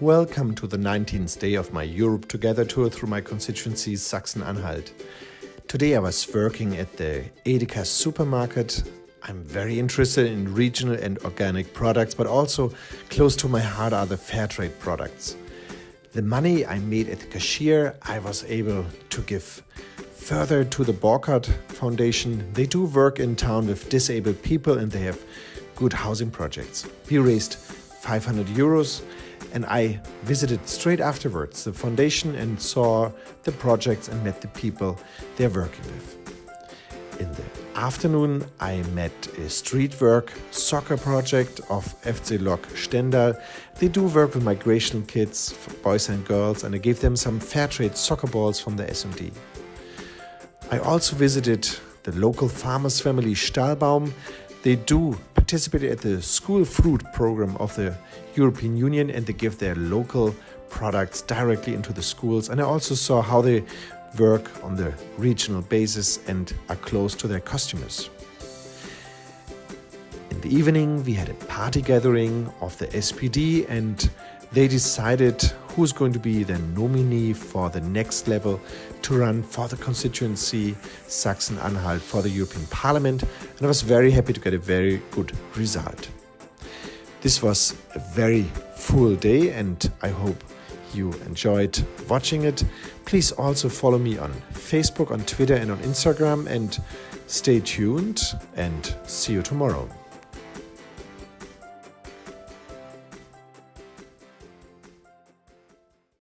Welcome to the 19th day of my Europe Together tour through my constituency Sachsen-Anhalt. Today I was working at the Edeka supermarket. I'm very interested in regional and organic products, but also close to my heart are the fair trade products. The money I made at the cashier, I was able to give further to the Borkert Foundation. They do work in town with disabled people and they have good housing projects. We raised 500 euros and I visited straight afterwards the foundation and saw the projects and met the people they're working with. In the afternoon, I met a street work soccer project of FC Lok Stendal. They do work with migration kids, boys and girls, and I gave them some fair trade soccer balls from the SMD. I also visited the local farmers family Stahlbaum. They do participate at the school fruit program of the European Union and they give their local products directly into the schools. And I also saw how they work on the regional basis and are close to their customers. In the evening, we had a party gathering of the SPD and they decided who's going to be the nominee for the next level to run for the constituency Sachsen-Anhalt for the European Parliament and I was very happy to get a very good result. This was a very full day and I hope you enjoyed watching it. Please also follow me on Facebook, on Twitter and on Instagram and stay tuned and see you tomorrow.